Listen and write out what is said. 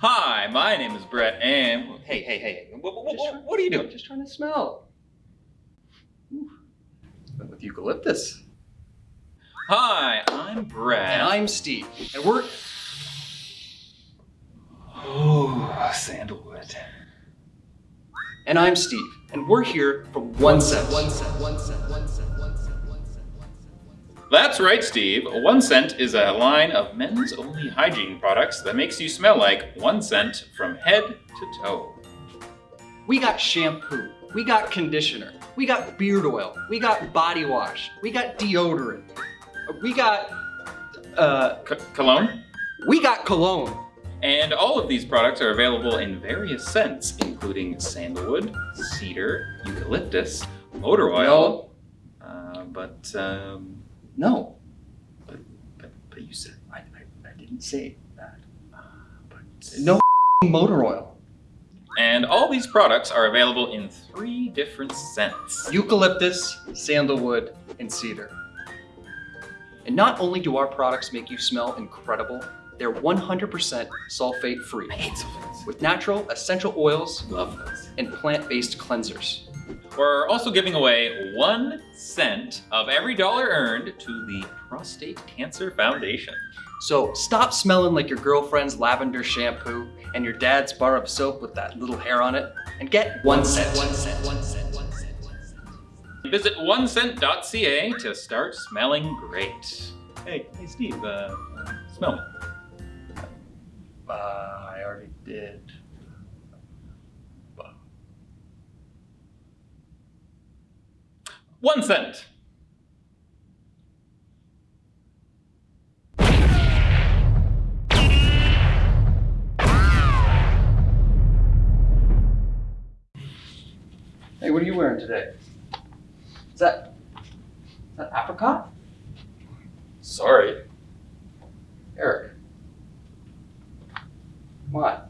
Hi, my name is Brett, and hey, hey, hey, what, what, what, what are you doing? Just trying to smell. Ooh. With eucalyptus. Hi, I'm Brett. And I'm Steve. And we're oh sandalwood. and I'm Steve. And we're here from One Scent. One Scent. One Scent. One Scent. That's right, Steve. One Scent is a line of men's only hygiene products that makes you smell like one scent from head to toe. We got shampoo. We got conditioner. We got beard oil. We got body wash. We got deodorant. We got uh C- cologne? we got cologne. And all of these products are available in various scents, including sandalwood, cedar, eucalyptus, motor oil. Uh, but, um, No. but, but, but you said, I, I, I didn't say that. uh, but. No motor oil. And all these products are available in three different scents. Eucalyptus, sandalwood, and cedar. And not only do our products make you smell incredible, they're 100% sulfate free I hate sulfates. with natural essential oils Love those. and plant-based cleansers. We're also giving away one cent of every dollar earned to the Prostate Cancer Foundation. So stop smelling like your girlfriend's lavender shampoo and your dad's bar of soap with that little hair on it and get one scent. One scent. One scent. One scent. One scent. Visit onescent.ca to start smelling great. Hey, hey Steve, uh, uh, smell me. Uh, I already did. One scent. Hey, what are you wearing today? Is that, is that apricot? Sorry. Eric. Come on.